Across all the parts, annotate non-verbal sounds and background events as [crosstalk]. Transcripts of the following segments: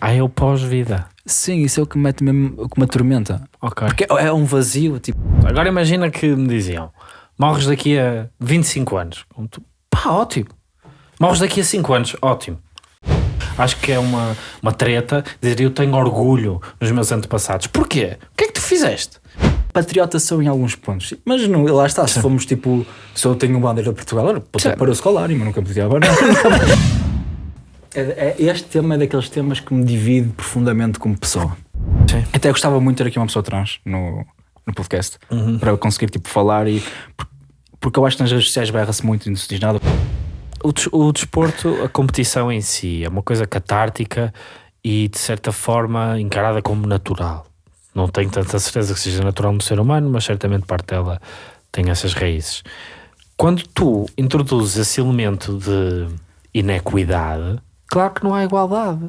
Ah, é o pós-vida. Sim, isso é o que me mete mesmo, o que me atormenta. Ok. Porque é um vazio, tipo, Agora imagina que me diziam: morres daqui a 25 anos. Tu, Pá, ótimo. Morres daqui a 5 anos, ótimo. Acho que é uma, uma treta dizer eu tenho orgulho nos meus antepassados. Porquê? O que é que tu fizeste? patriota sou em alguns pontos. Mas não, lá está, se fomos tipo, se eu tenho bandeira de Portugal, Sim. para o escolar, mas nunca podia agora. [laughs] É, é- este tema é daqueles temas que me divide profundamente como pessoa. Sim. Até gostava muito de ter aqui uma pessoa trans no, no podcast para eu conseguir tipo, falar e. por- Porque eu acho que nas redes sociais berra-se muito e não se diz nada. O, des- o desporto, a competição em si, é uma coisa catártica e de certa forma encarada como natural. Não tenho tanta certeza que seja natural no ser humano, mas certamente parte dela tem essas raízes. Quando tu introduzes esse elemento de inequidade, claro que não há igualdade.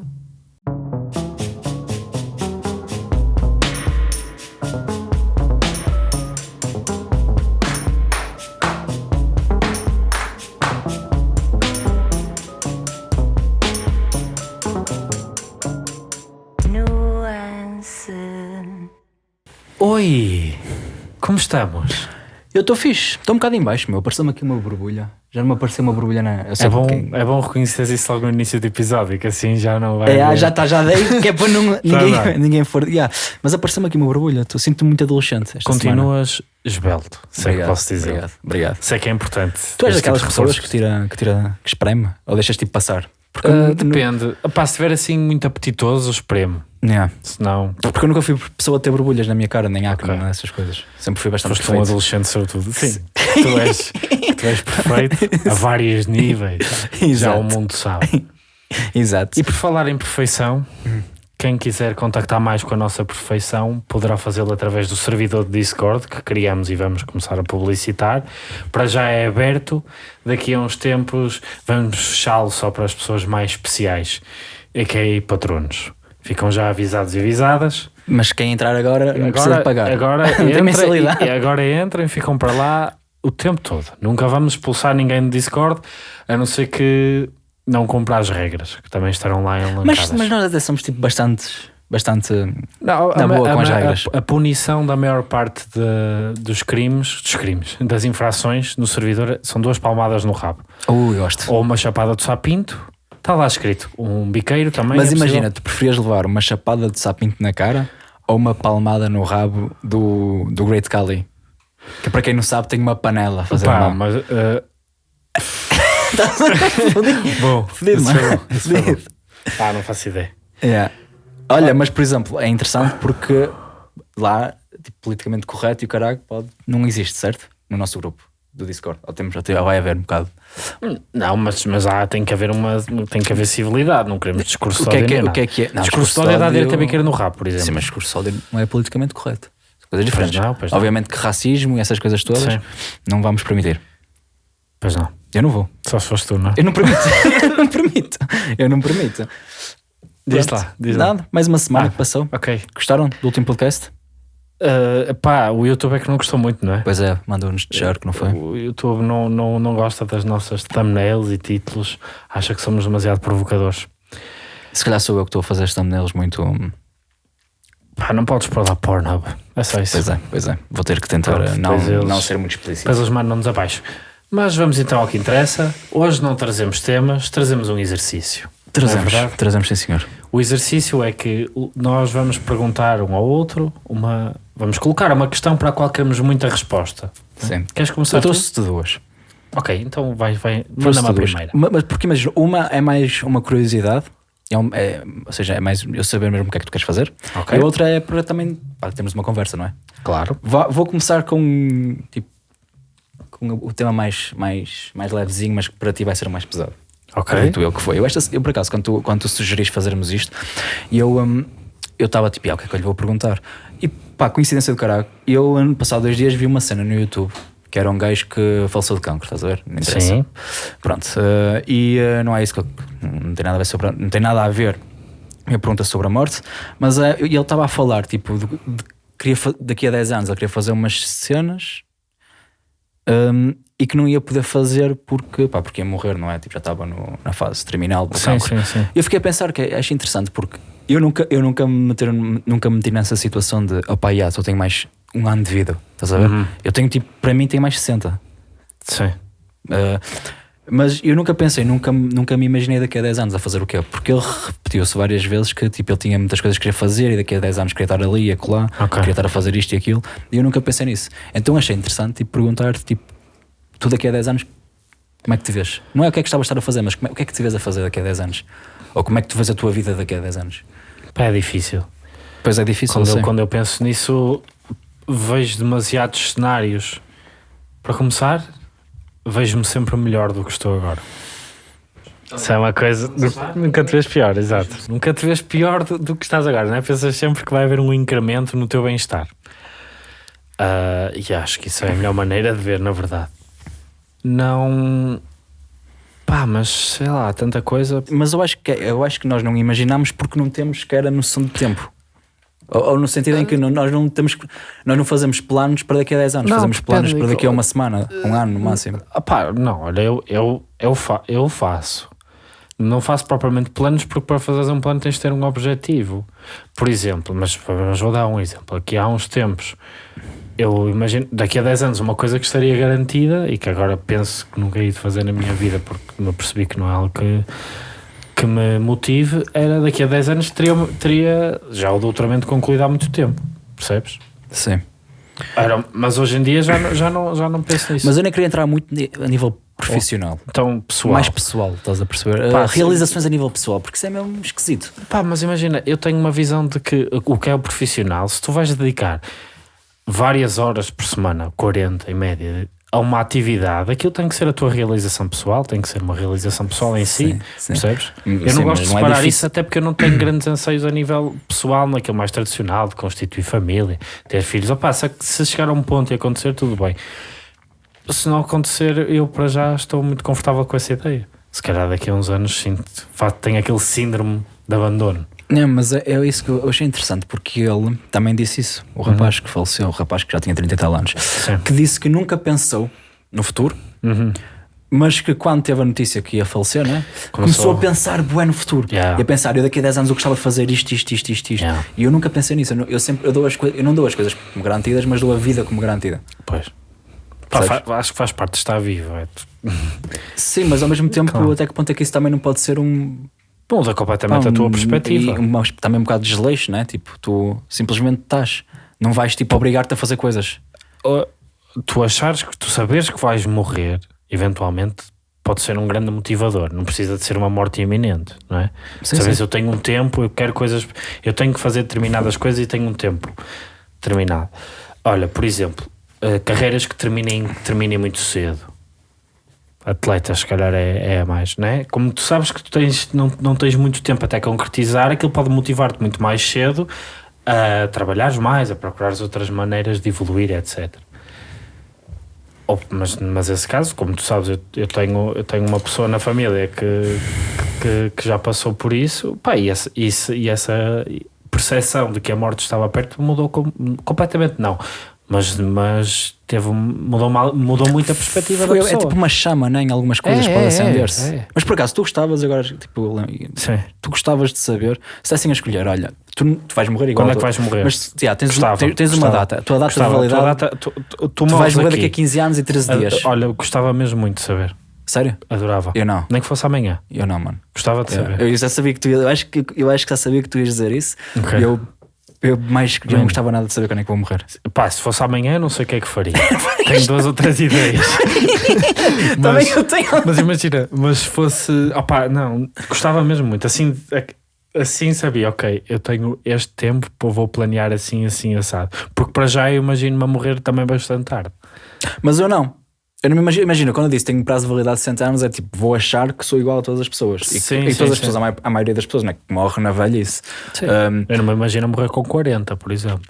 Nuance. Oi, como estamos? Eu estou fixe, estou um bocado em baixo, meu. Apareceu-me aqui uma borbulha. Já não me apareceu uma borbulha na. Sei É bom, é bom reconhecer isso logo no início do episódio, que assim já não vai. É, haver- já está, já dei, que é para não, [laughs] ninguém, ninguém for. Yeah. Mas apareceu-me aqui uma borbulha, estou sinto-me muito adolescente. Esta semana. Continuas esbelto, sei que posso dizer. Obrigado, obrigado. Sei que é importante. Tu és daquelas tipo pessoas que tira, que tira, que espreme ou deixas tipo passar? Porque, nu- depende. Pá, se estiver assim muito apetitoso, espremo. Yeah. Se não, Porque eu nunca fui pessoa a ter borbulhas na minha cara, nem acne, Ok. essas coisas. Sempre fui bastante foste um adolescente, sobretudo. Sim. Tu és, [laughs] tu és perfeito a vários níveis. [laughs] Já Exato. o mundo sabe. [laughs] Exato. E por falar em perfeição, quem quiser contactar mais com a nossa perfeição poderá fazê-lo através do servidor de Discord que criamos e vamos começar a publicitar. Para já é aberto, daqui a uns tempos vamos fechá-lo só para as pessoas mais especiais, a.k.a. patronos. Ficam já avisados e avisadas. Mas quem entrar agora não precisa Agora, de pagar. agora, [laughs] entra, e, agora entrem e ficam para lá o tempo todo. Nunca vamos expulsar ninguém do Discord, a não ser que não cumpra as regras, que também estarão lá elencadas. Mas, mas nós até somos tipo bastante. Bastante. Não, Na a, boa a- com as a- regras. a punição da maior parte de- dos crimes, dos crimes, [laughs] das infrações no servidor são duas palmadas no rabo. Uh, gosto. Ou uma chapada de sapinto, está lá escrito. Um biqueiro também. Mas é imagina, tu preferias levar uma chapada de sapinto na cara ou uma palmada no rabo do, do Great Kali? Que para quem não sabe tem uma panela a fazer mal. mas. eh, Mano. bom, isso foi bom. Fedido. Ah, não faço ideia. Yeah. Olha, mas por exemplo, é interessante porque lá, tipo, politicamente correto e o caralho pode, não existe, certo? No nosso grupo do Discord. Ou temos, ou vai haver um bocado. Não, mas, mas há, tem que haver uma tem que haver civilidade, não queremos discurso O que é que é- o que é que é? Não, discurso discurso de ódio é dar direito a biqueira no rabo, por exemplo. Sim, mas discurso sólido não é politicamente correto. Coisas diferentes. não, pois não. Obviamente que racismo e essas coisas todas Sim. não vamos permitir. Pois não. Eu não vou. Só se foste tu, não é? Eu não permito. [laughs] eu não permito. Eu não permito. Diz Pronto. lá, diz lá. Nada, mais uma semana Ah. que passou. Ok. Gostaram do último podcast? Uh, pá, o YouTube é que não gostou muito, não é? Pois é, mandou-nos de que não foi? O YouTube não, não, não gosta das nossas thumbnails e títulos, acha que somos demasiado provocadores. Se calhar sou eu que estou a fazer as thumbnails muito. hum, Pá, não podes pôr lá Pornhub. É só isso. Pois é, pois é. Vou ter que tentar Pronto, eh, não, não ser muito explícito. Depois eles mandam-nos abaixo. Mas vamos então ao que interessa. Hoje não trazemos temas, trazemos um exercício. É Trazemos, verdade? trazemos sim senhor. O exercício é que nós vamos perguntar um ao outro, uma, vamos colocar uma questão para a qual queremos muita resposta. Sim. Queres começar? Eu trouxe-te duas. Ok, então vai, vai manda-me a primeira. Ma- Mas porque imagina, uma é mais uma curiosidade, é um- é- ou seja, é mais eu saber mesmo o que é que tu queres fazer. Ok. E a outra é para também pá, termos uma conversa, não é? Claro. Vá- vou começar com tipo com o tema mais, mais, mais levezinho, mas que para ti vai ser o mais pesado. Ok. Acredito eu que foi. Eu, esta, eu por acaso, quando tu, quando tu sugeriste fazermos isto, eu eu estava tipo, ah, o que é que eu lhe vou perguntar? E pá, coincidência do caralho, eu ano passado dois dias vi uma cena no YouTube que era um gajo que faleceu de cancro, estás a ver? Não interessa. Sim. Pronto, eh, e eh, não é isso que eu, não tem nada a ver sobre, não tem nada a ver minha pergunta sobre a morte, mas e ele estava a falar, tipo, de, de- queria, daqui a 10 anos ele queria fazer umas cenas hum, e que não ia poder fazer porque, pá, porque ia morrer, não é? Tipo, já estava no- na fase terminal do Sim, sim, sim. Eu fiquei a pensar que acho interessante porque eu nunca, eu nunca, me, meter, nunca me meti nessa situação de opá, yeah, só tenho mais um ano de vida, estás a ver? Uhum. Eu tenho tipo, para mim, tenho mais 60. Sim. Uh, mas eu nunca pensei, nunca, nunca me imaginei daqui a 10 anos a fazer o quê? Porque ele repetiu-se várias vezes que tipo, ele tinha muitas coisas que queria fazer e daqui a 10 anos queria estar ali e acolá, Ok. queria estar a fazer isto e aquilo, e eu nunca pensei nisso. Então achei interessante tipo, perguntar-te, tipo, tu daqui a 10 anos, como é que te vês? Não é o que é que estavas a estar a fazer, mas como é- o que é que te vês a fazer daqui a 10 anos? Ou como é que tu vês a tua vida daqui a 10 anos? Pá, é difícil. Pois é difícil, Quando eu quando eu penso nisso, vejo demasiados cenários. Para começar, vejo-me sempre melhor do que estou agora. Isso é uma coisa. Nunca te vês pior, exato. Nunca te vês pior do, do que estás agora, não é? Pensas sempre que vai haver um incremento no teu bem-estar. Ah, e acho que isso é a melhor maneira de ver, na verdade. Não. Pá, mas sei lá, tanta coisa. Mas eu acho, que, eu acho que nós não imaginamos porque não temos sequer a noção de tempo. Ou, ou no sentido em que não- nós não temos nós não fazemos planos para daqui a 10 anos, Não, fazemos planos para daqui a uma semana, um ano no máximo. Ah, pá, não, olha, eu, eu, eu, fa eu faço. Não faço propriamente planos, porque para fazer um plano tens de ter um objetivo. Por exemplo, mas, mas vou dar um exemplo. Aqui há uns tempos, eu imagino, daqui a 10 anos, uma coisa que estaria garantida e que agora penso que nunca hei de fazer na minha vida porque me percebi que não é algo que, que me motive, era daqui a 10 anos teria, teria já o doutoramento concluído há muito tempo. Percebes? Sim. Era, mas hoje em dia já, não- já, não, já não penso nisso. Mas eu nem queria entrar muito a nível profissional. então, pessoal. Mais pessoal, estás a perceber? Pá, sim. realizações a nível pessoal, porque isso é mesmo esquisito. Pá, mas imagina, eu tenho uma visão de que o que é o profissional, se tu vais dedicar várias horas por semana, 40 em média, a uma atividade, aquilo tem que ser a tua realização pessoal, tem que ser uma realização pessoal em si, Sim, sim. percebes? Hum, Eu sim, não gosto de é separar difícil. isso até porque eu não tenho grandes anseios a nível pessoal, naquele mais tradicional, de constituir família, ter filhos. Opa, se, se chegar a um ponto e acontecer, tudo bem. Se não acontecer, eu para já estou muito confortável com essa ideia. Se calhar daqui a uns anos sinto, tenho aquele síndrome de abandono. Não, mas é, é isso que eu achei interessante, porque ele também disse isso. O rapaz que faleceu, o rapaz que já tinha 30 e tal anos, Sim. que disse que nunca pensou no futuro, Uhum. mas que quando teve a notícia que ia falecer, né? começou, Começou a pensar bué no futuro. Yeah. E a pensar, eu daqui a 10 anos eu gostava de fazer isto, isto, isto, isto, isto. Yeah. E eu nunca pensei nisso. Eu, sempre eu dou as coisas, eu não dou as coisas como garantidas, mas dou a vida como garantida. Pois. Pá, acho que faz parte de estar vivo. É. [laughs] Sim, mas ao mesmo tempo, Claro. até que ponto é que isso também não pode ser um. Muda completamente pá, a tua perspectiva. e uma- também um bocado de desleixo, né? Tipo, tu simplesmente estás. Não vais tipo obrigar-te a fazer coisas. Ou tu achares que tu saberes que vais morrer, eventualmente, pode ser um grande motivador. Não precisa de ser uma morte iminente, não é? Sim, Sabes, sim. eu tenho um tempo, eu quero coisas, eu tenho que fazer determinadas coisas e tenho um tempo determinado. Olha, por exemplo, eh, carreiras que terminem, que terminem muito cedo. Atletas, se calhar é, é a mais, não é? Como tu sabes que tu tens, não, não tens muito tempo até concretizar, aquilo pode motivar-te muito mais cedo a trabalhares mais, a procurares outras maneiras de evoluir, etc. Ou- mas, mas esse caso, como tu sabes, eu, eu tenho, eu tenho uma pessoa na família que, que, que já passou por isso, pá, e, e essa percepção de que a morte estava perto mudou com- completamente, não. Mas, mas teve, mudou, mal, mudou muito a perspectiva Foi- da é pessoa. tipo uma chama, né? Em algumas coisas É, pode é, acender-se. é. Mas por acaso, tu gostavas agora, tipo, eu Sim. tu gostavas de saber, se dessem a escolher, olha, tu, tu vais morrer igual. Quando é que vais morrer? Mas tens, Gostava, tens, tens uma data, a tua data Gostava, de a validade. data- tu, tu, tu tu vais morrer aqui. daqui a 15 anos e 13 dias. Olha, eu gostava mesmo muito de saber. Sério? Adorava. Eu não. Nem que fosse amanhã. Eu não, mano. Gostava de saber. Eu já sabia que tu ia- eu acho que eu acho que já sabia que tu ias dizer isso. Ok. E eu, eu mais eu não gostava nada de saber quando é que vou morrer. Pá, se fosse amanhã, eu não sei o que é que faria. [laughs] Tenho duas ou três ideias. [laughs] Também mas, eu tenho. mas imagina, mas se fosse. Opá, não, gostava mesmo muito. Assim, assim sabia, ok, eu tenho este tempo, pô, vou planear assim, assim, assado. Porque para já eu imagino-me a morrer também bastante tarde. Mas eu não. Eu não me imagino, imagina, quando eu disse tenho prazo de validade de 60 anos, é tipo, vou achar que sou igual a todas as pessoas. E, Sim, e sim, todas as sim. pessoas, a, mai- a maioria das pessoas, né, que morre na velhice. Sim. Um, Eu não me imagino morrer com 40, por exemplo.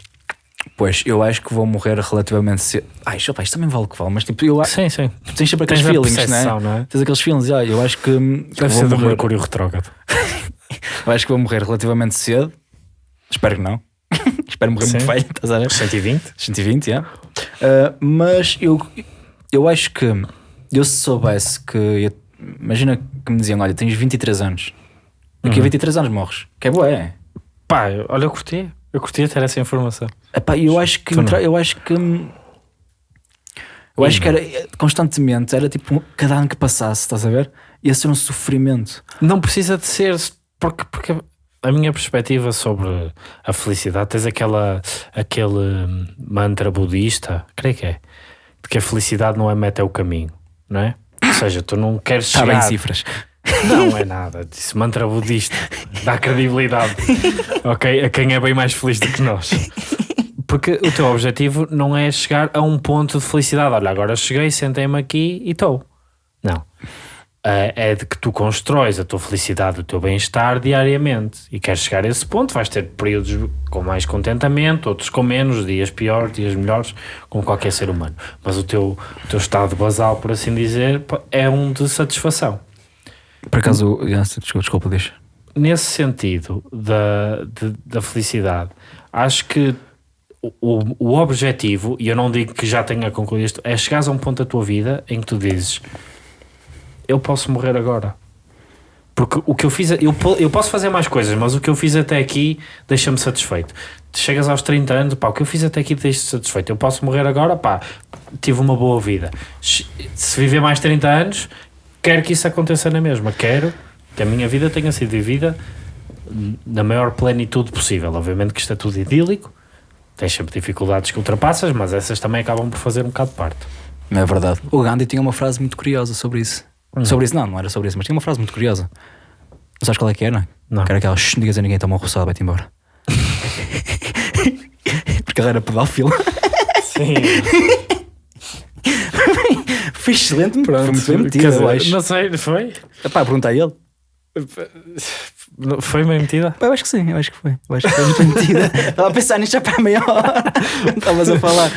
pois eu acho que vou morrer relativamente cedo. Ai, opa, isto também vale o que vale, mas tipo, eu acho Sim, sim. tu tens sempre aqueles Tens feelings, né? não é? Tens aqueles feelings, ah, eu acho que, que Deve vou ser do morrer, Mercúrio retrógrado. [laughs] eu acho que vou morrer relativamente cedo. Espero que não. [laughs] Espero morrer muito Sim. velho, estás a ver? 120? 120, é. Uh, mas eu, eu acho que Eu se soubesse que. ia- imagina que me diziam: olha, tens 23 anos. Daqui Uhum. a 23 anos morres. Que é boa, é. Pá, eu- olha, eu curti. Eu curti ter essa informação. Epá, eu acho que. Eu acho que. Eu acho que era constantemente, era tipo cada ano que passasse, estás a ver? Ia ser um sofrimento. Não precisa de ser, porque, porque a minha perspectiva sobre a felicidade, tens aquela, aquele hum, mantra budista, creio que é, que a felicidade não é meta, é o caminho, não é? Ou seja, tu não queres Está bem chegar... cifras. Não é nada, disse mantra budista, dá credibilidade, ok? A quem é bem mais feliz do que nós. Porque o teu objetivo não é chegar a um ponto de felicidade. Olha, agora cheguei, sentei-me aqui e estou. É de que tu constróis a tua felicidade, o teu bem-estar diariamente e queres chegar a esse ponto. Vais ter períodos com mais contentamento, outros com menos, dias piores, dias melhores, como qualquer ser humano. Mas o teu, o teu estado basal, por assim dizer, é um de satisfação. Por acaso, desculpa, desculpa, deixa. nesse sentido da, de- da felicidade, acho que o, o, o objetivo, e eu não digo que já tenha concluído isto, é chegares a um ponto da tua vida em que tu dizes eu posso morrer agora. Porque o que eu fiz, eu, po- eu posso fazer mais coisas, mas o que eu fiz até aqui deixa-me satisfeito. Chegas aos 30 anos, pá, o que eu fiz até aqui deixa-me satisfeito. Eu posso morrer agora, pá, tive uma boa vida. Se se viver mais 30 anos, quero que isso aconteça na mesma. Quero que a minha vida tenha sido vivida na maior plenitude possível. Obviamente que isto é tudo idílico, tens sempre dificuldades que ultrapassas, mas essas também acabam por fazer um bocado de parte. Não é verdade. O Gandhi tinha uma frase muito curiosa sobre isso. Hum. Sobre isso, não, não era sobre isso, mas tinha uma frase muito curiosa. Não sabes qual é que era? Não. Que era aquela, "Shh, não digas a ninguém, toma um roçado, vai-te embora. [laughs] Porque ele era pedófilo. Sim, [laughs] Foi excelente, foi muito bem metido, Quer dizer, eu acho. Não sei, foi? Epá, pergunta a ele. Foi bem metida? Pá, Eu acho que sim, eu acho que foi. Eu acho que foi muito mentira. [laughs] Estava a pensar nisto já para a meia hora. Estavas a falar.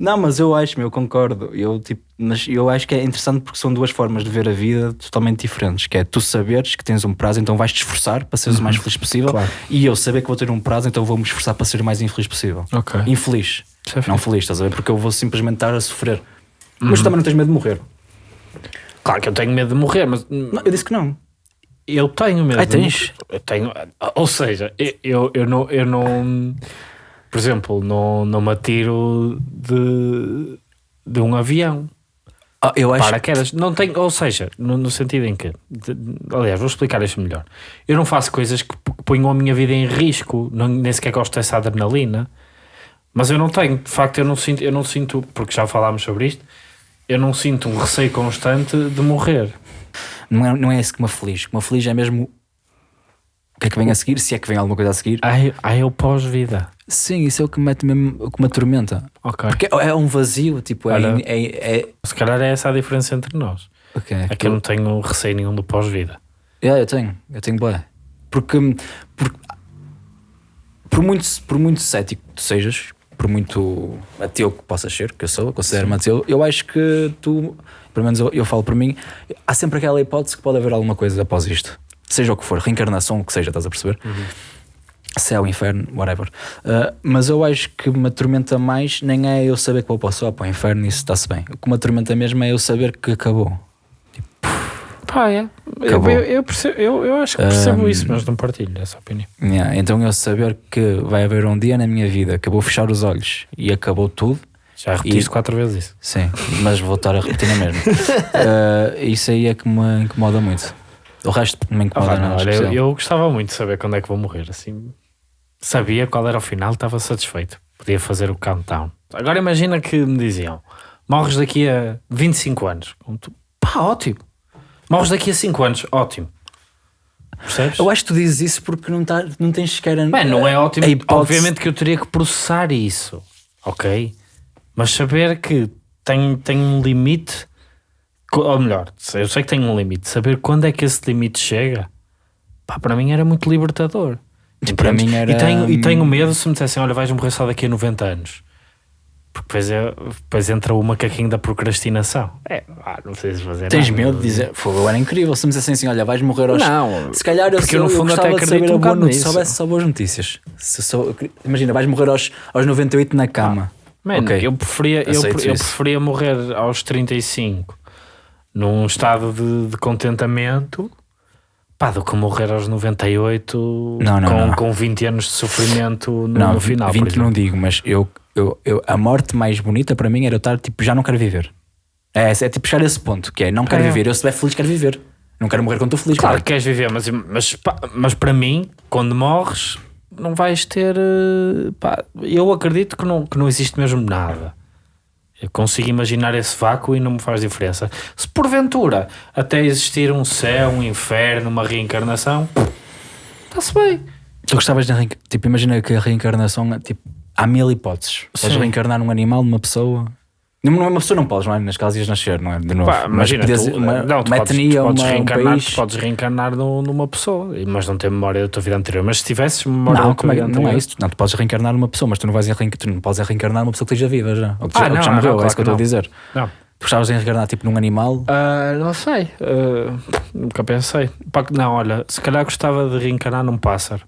Não, mas eu acho, meu, eu concordo. Eu, tipo, mas eu acho que é interessante porque são duas formas de ver a vida totalmente diferentes. Que é tu saberes que tens um prazo, então vais te esforçar para seres o mais feliz possível. Claro. E eu saber que vou ter um prazo, então vou-me esforçar para ser o mais infeliz possível. Ok. Infeliz. É não feliz, estás a ver? Porque eu vou simplesmente estar a sofrer. Mas tu também não tens medo de morrer. Claro que eu tenho medo de morrer, mas Não, eu disse que não. eu tenho medo de tens? Eu tenho, ou seja, eu- eu, eu, não, eu não, por exemplo, não, não me atiro de, de um avião. Ah, eu acho Paraquedas, não tenho, ou seja, no, no sentido em que, de- aliás, vou explicar isto melhor. Eu não faço coisas que ponham a minha vida em risco, não, nem sequer gosto dessa adrenalina, mas eu não tenho, de facto, eu não sinto, eu não sinto, porque já falámos sobre isto, eu não sinto um receio constante de morrer. Não é, não é esse que me aflige. O que me aflige é mesmo o que é que vem a seguir, se é que vem alguma coisa a seguir. Ai, ai eu pós-vida. Sim, isso é o que me mete mesmo, o que me atormenta. Ok. Porque é um vazio, tipo, é. Olha. é, é, Se calhar é essa a diferença entre nós. ok. É que eu não tenho receio nenhum do pós-vida. É, eu tenho, eu tenho boa. Porque, porque por, muito, por muito cético que tu sejas, por muito ateu que possas ser, que eu sou, considero-me ateu, eu acho que tu, pelo menos eu, eu falo por mim, há sempre aquela hipótese que pode haver alguma coisa após isto. Seja o que for, reencarnação, o que seja, estás a perceber? Céu, inferno, whatever. Uh, mas eu acho que me atormenta mais nem é eu saber que vou para o céu, para o inferno, isso está-se bem. O que me atormenta mesmo é eu saber que acabou. Pá, é. Eu, Acabou. eu, eu percebo- eu- eu acho que percebo Um, isso, mas não partilho essa opinião. Yeah, então eu saber que vai haver um dia na minha vida que eu vou fechar os olhos e acabou tudo, Já repetiste E- quatro vezes isso. sim, mas vou estar a repetir na mesma. [laughs] Uh, isso aí é que me incomoda muito. O resto não me Ah, incomoda não, nada. olha, eu, eu gostava muito de saber quando é que vou morrer. Assim, sabia qual era o final, estava satisfeito. Podia fazer o countdown. Agora imagina que me diziam: morres daqui a 25 anos. Tu, Pá, ótimo. Morres daqui a 5 anos, ótimo. Percebes? Eu acho que tu dizes isso porque não, tá, não tens sequer. a- Bem, não é ótimo. Obviamente que eu teria que processar isso, ok? Mas saber que tem, tem um limite, ou melhor, eu sei que tem um limite, saber quando é que esse limite chega, pá, para mim era muito libertador. Para Entendes? mim era- E tenho, e tenho medo se me dissessem: olha, vais morrer só daqui a 90 anos. Porque depois, é, depois entra o macaquinho da procrastinação. É, ah, não sei se fazer Tens nada. medo de dizer, fogo, era incrível. Se me dissessem assim, olha, vais morrer aos. Não, Se calhar eu, porque eu, eu, no eu fundo, gostava até de acredito a um boa bocado notícia. Se soubesse só boas notícias. Se sou- imagina, vais morrer aos, aos 98 na cama. Man, Ok. eu, preferia, eu, eu preferia morrer aos 35 num estado de, de contentamento, pá, do que morrer aos 98 Não, não, com, não. com 20 anos de sofrimento no, não, no final. por 20 não digo, mas eu, eu, eu, a morte mais bonita para mim era eu estar tipo, já não quero viver. É, é tipo chegar a esse ponto, que é não quero É. viver. Eu se estiver feliz, quero viver. Não quero morrer quando estou feliz. Claro que queres viver, mas, mas, pá, mas para mim, quando morres, não vais ter. eh, pá, eu acredito que não, que não existe mesmo nada. Eu consigo imaginar esse vácuo e não me faz diferença. Se porventura até existir um céu, um inferno, uma reencarnação, está-se bem. Tu gostavas de Tipo, imagina que a reencarnação, tipo, há mil hipóteses. Podes reencarnar num animal, numa pessoa. Não, não é uma pessoa, não podes, não é? Nas casas ias nascer, não é? De novo. Pá, imagina, podias- tu, uma, não, tu uma podes, etnia, tu podes uma, um reencarnar, país. tu podes reencarnar numa pessoa, mas não ter memória da tua vida anterior. Mas se tivesses memória Não, da tua é, vida não é isso. Não, tu podes reencarnar numa pessoa, mas tu não, vais reencarnar, tu não podes reencarnar numa pessoa que esteja viva já. Ou que, Ah, já, ou que não, já não, morreu, não, é isso que eu estou a dizer. Não. Tu gostavas de reencarnar tipo num animal. Ah, não sei, Ah, nunca pensei. Não, olha, se calhar gostava de reencarnar num pássaro.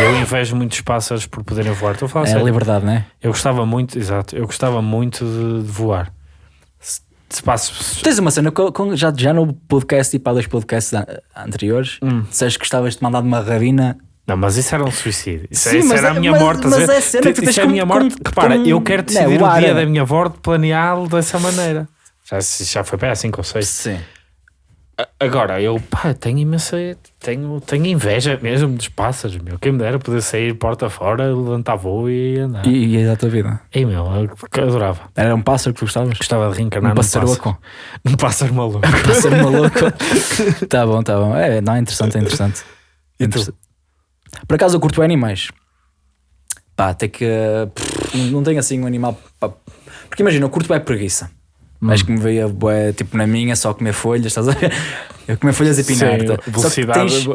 Eu invejo muitos pássaros por poderem voar. Estou a falar é a sério. liberdade, não é? Eu gostava muito, exato, eu gostava muito de, de voar. Se, se passo, Tens uma cena, com, com- já, já no podcast e para dois podcasts an- anteriores, Hum. disseste que gostavas de mandar de uma rabina. Não, mas isso era um suicídio. Isso, Sim, isso mas era a é- minha mas- morte. mas a ver? é cena que tu tens é a minha como- morte. como- Repara, como- eu quero não, decidir o o dia é- da minha morte planeá-lo dessa maneira. Já, já foi bem há 5 ou 6. Sim. Agora, eu pá, tenho imensa. Tenho, tenho inveja mesmo dos pássaros, meu. Quem me dera poder sair porta fora, levantar voo e andar. E, e a tua vida? Ei, meu, eu adorava. Era um pássaro que tu gostavas? Gostava de reencarnar Um pássaro louco. Num pássaro maluco. [laughs] Pássaro maluco. [laughs] tá bom, tá bom. É, não, é interessante, é interessante. E? Interessante. Por acaso eu curto animais. Pá, até que. pff, não- não tenho assim um animal. pá. Porque imagina, eu curto bem preguiça. Mas que me veio bué, tipo na minha, só comer folhas, estás a ver? [laughs] Eu comer folhas e pinar. Tá? Velocidade, tens-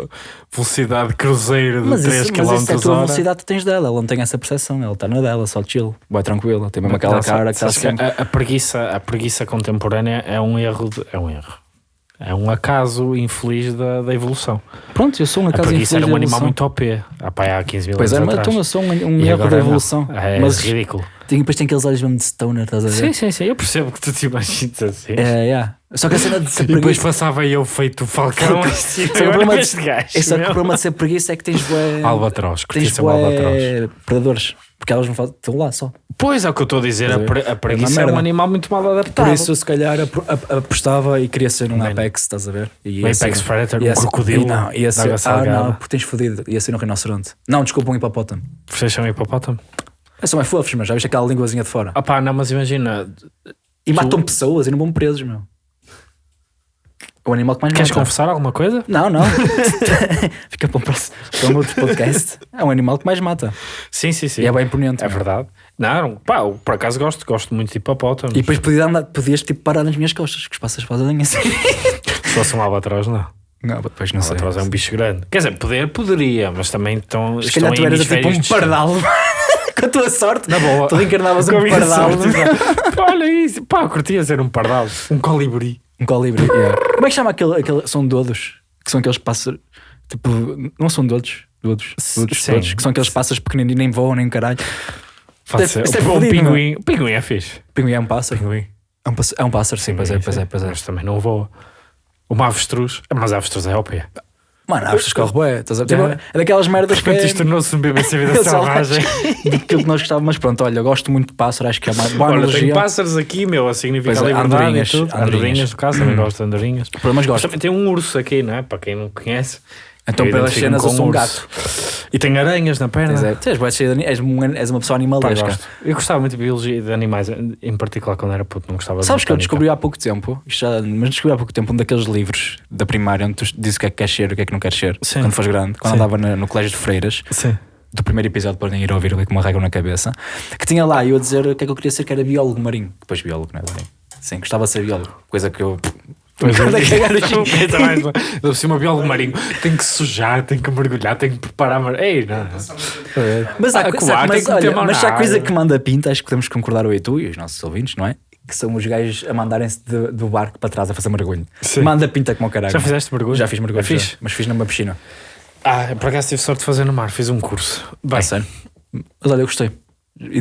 velocidade cruzeiro de Mas, 3 isso, km mas isso é a tua hora. velocidade que tens dela. Ela não tem essa percepção. Ela está na dela, só chill. Boa tranquila. Tem mesmo aquela Não, cara que está sempre. a, a preguiça, a preguiça contemporânea é um erro. de- é um erro. É um acaso infeliz da, da evolução. Pronto, eu sou uma A casa preguiça era infeliz um animal muito OP. Há, pá, há 15 mil Pois é, anos mas atrás. então eu sou um, um erro da não. evolução. É mas ridículo. Tem, depois tem aqueles olhos mesmo de stoner, estás a ver? Sim, sim, sim. Eu percebo que tu te imaginas assim. É, yeah. Só que a cena de ser E depois preguiça. passava eu feito Falcão [laughs] assim. Só que o problema de- gajo, É só que o problema de ser preguiça é que tens bué. Albatroz, Tens albatroz. bué predadores. Porque elas não fazem. Estão lá só. Pois é o que eu estou a dizer, a, pre- a preguiça uma é um animal muito mal adaptado. Por isso, se calhar, ap- ap- apostava e queria ser um. Apex, estás a ver? E Um Apex Predator, um crocodilo e Não, ia ser. Ah, não, porque tens fodido. Ia ser um rinoceronte. Não, desculpa, um hipopótamo. Vocês são hipopótamo? É, são mais fofos, mas já viste aquela linguazinha de fora. Ah pá, não, mas imagina, E matam pessoas e não vão presos, meu. É o animal que mais queres mata. confessar alguma coisa? Não, não. [laughs] [laughs] Fica para um, próximo, para um outro podcast. É um animal que mais mata. Sim, sim, sim. E é bem imponente. É meu. verdade. Não, pá, eu, por acaso gosto, gosto muito de hipopótamos. E depois podia andar, podias tipo parar nas minhas costas, que os passas fazem assim. Se fosse um albatroz, não. Não, depois não Um sei. albatroz é um bicho grande. Quer dizer, poder, poderia, mas também estão, Se calhar tu eras tipo um distantes. pardal. [laughs] Com a tua sorte. Na boa. Tu reencarnavas um pardal. [laughs] Olha isso. Pá, curtia ser um pardal. Um colibri. Um colibri. yeah. Como é que chama aquele, aquele. São dodos? Que são aqueles pássaros. Tipo, não são dodos. Dodos. Dodos, Sim. dodos, que são aqueles pássaros pequeninos e nem voam nem caralho. Pode Deve- ser. isso é um fodido, pinguim. O pinguim é fixe. Pinguim é um pássaro. Pinguim. É um pássaro, é um pássaro sim, pois é, pois é, pois é. Mas também não voa. Uma avestruz. Mas a avestruz é OP. Mano, acho que corre bué. estás a- tipo, Yeah. É daquelas merdas que. É... isto tornou-se um BBC Vida [laughs] Selvagem. Daquilo que nós gostávamos, mas pronto, olha, eu gosto muito de pássaro, acho que é uma boa Olha, analogia. pássaros aqui, meu, a significar Pois é, liberdade andorinhas, e tudo. andorinhas. No caso, também gosto de andorinhas. Mas gosto. também tem um urso aqui, não é? Para quem não conhece. Então, pelas cenas, eu sou um gato. E tem aranhas na perna. É, ani- és, uma, és uma pessoa animalesca. gosto. Eu gostava muito de biologia e de animais, em particular quando era puto, não gostava de Sabes que eu descobri há pouco tempo, já, mas descobri há pouco tempo um daqueles livros da primária onde tu dizes o que é que queres ser e o que é que não queres ser Sim. quando fores grande, quando Sim. andava na- no colégio de freiras, Sim. do primeiro episódio podem ir ouvir ali com uma regra na cabeça, que tinha lá eu a dizer o que é que eu queria ser, que era biólogo marinho. Depois biólogo, não é? marinho. Sim, gostava de ser biólogo, coisa que eu. Pois é, pensa mais. Deve ser uma biólogo marinho. Tem que sujar, tem que mergulhar, tem que preparar. mar- Ei, não. Mas, há Ah, coisa, coar, tem mas, olha, mas há coisa que manda pinta, acho que podemos concordar eu e tu e os nossos ouvintes, não é? Que são os gajos a mandarem-se de- do barco para trás a fazer mergulho. Sim. Manda pinta como o caralho. Já fizeste mergulho? Já fiz mergulho, É já, mas fiz numa piscina. Ah, por acaso tive sorte de fazer no mar, fiz um curso. Bem, É sério. Mas olha, eu gostei.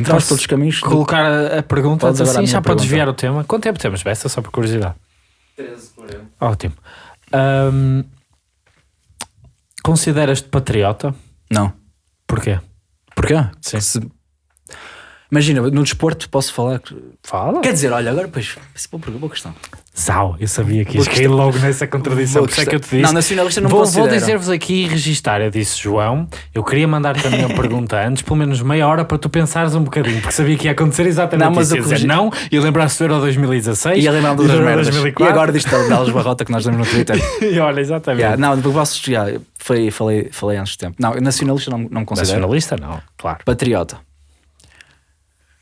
Posso todos os caminhos. colocar a, a pergunta assim, já para desviar o tema. Quanto tempo temos, Besta? Só por curiosidade. 13 por Ótimo. Ahm, Consideras-te patriota? Não. Porquê? Porquê? Sim. Se- Imagina, no desporto posso falar. Fala. Quer dizer, olha, agora pois. É boa, boa questão. Zau, eu sabia que ias Boa cair logo nessa contradição. Por isso é que eu te disse. Não, nacionalista não vou, vou dizer-vos aqui e registar. Eu disse, João, eu queria mandar-te a minha pergunta antes, pelo menos meia hora, para tu pensares um bocadinho, porque sabia que ia acontecer exatamente Não, mas isso. eu Ia corrigi- não e lembrar-se do Euro 2016 E a lembrar e das do Euro merdas. E 2004. agora disto da Barrota que nós damos no Twitter. [laughs] E olha, exatamente. Yeah, não, depois posso. Yeah, falei, falei, falei antes de tempo. Não, nacionalista não, não me considero. Nacionalista, não, claro. Patriota.